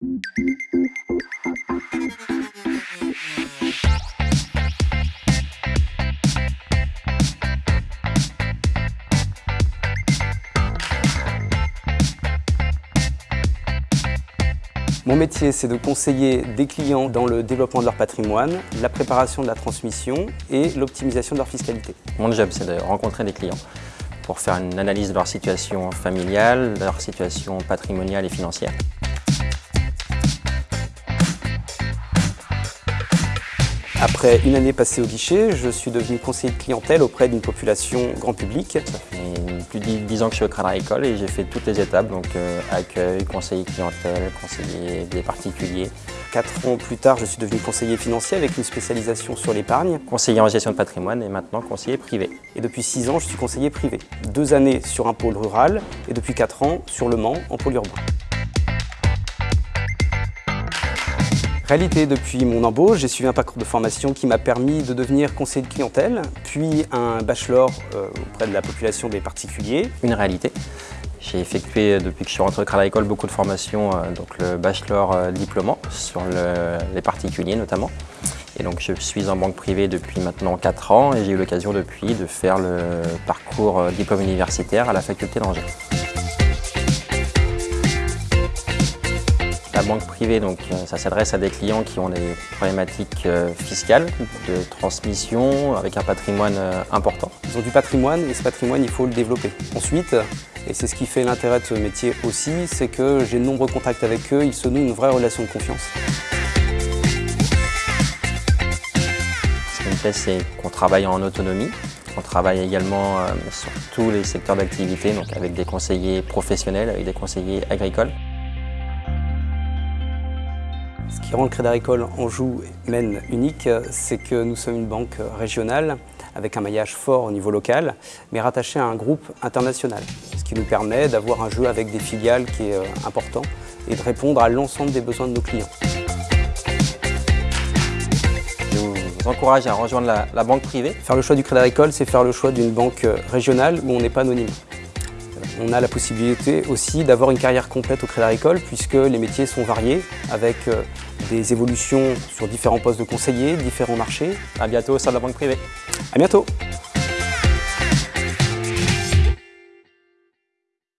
Mon métier, c'est de conseiller des clients dans le développement de leur patrimoine, la préparation de la transmission et l'optimisation de leur fiscalité. Mon job, c'est de rencontrer des clients pour faire une analyse de leur situation familiale, leur situation patrimoniale et financière. Après une année passée au guichet, je suis devenu conseiller de clientèle auprès d'une population grand public. Ça fait plus de 10 ans que je suis au Crédit Agricole et j'ai fait toutes les étapes, donc euh, accueil, conseiller clientèle, conseiller des particuliers. Quatre ans plus tard, je suis devenu conseiller financier avec une spécialisation sur l'épargne. Conseiller en gestion de patrimoine et maintenant conseiller privé. Et depuis six ans, je suis conseiller privé. Deux années sur un pôle rural et depuis quatre ans sur Le Mans en pôle urbain. Réalité, depuis mon embauche, j'ai suivi un parcours de formation qui m'a permis de devenir conseiller de clientèle, puis un bachelor euh, auprès de la population des particuliers. Une réalité. J'ai effectué, depuis que je suis rentré Crédit Agricole, beaucoup de formations, euh, donc le bachelor euh, diplômant sur les particuliers notamment. Et donc je suis en banque privée depuis maintenant 4 ans et j'ai eu l'occasion depuis de faire le parcours diplôme universitaire à la faculté d'Angers. La banque privée, donc, euh, ça s'adresse à des clients qui ont des problématiques euh, fiscales, de transmission, avec un patrimoine euh, important. Ils ont du patrimoine et ce patrimoine, il faut le développer. Ensuite, et c'est ce qui fait l'intérêt de ce métier aussi, c'est que j'ai de nombreux contacts avec eux, ils se nouent une vraie relation de confiance. Ce qui me plaît, c'est qu'on travaille en autonomie, on travaille également sur tous les secteurs d'activité, donc avec des conseillers professionnels, avec des conseillers agricoles. Ce qui rend le Crédit Agricole Anjou Maine unique, c'est que nous sommes une banque régionale avec un maillage fort au niveau local, mais rattaché à un groupe international, ce qui nous permet d'avoir un jeu avec des filiales qui est euh, important et de répondre à l'ensemble des besoins de nos clients. Je vous encourage à rejoindre la, la banque privée. Faire le choix du Crédit Agricole, c'est faire le choix d'une banque régionale où on n'est pas anonyme. On a la possibilité aussi d'avoir une carrière complète au Crédit Agricole puisque les métiers sont variés avec euh, des évolutions sur différents postes de conseillers, différents marchés. A bientôt au sein de la banque privée. À bientôt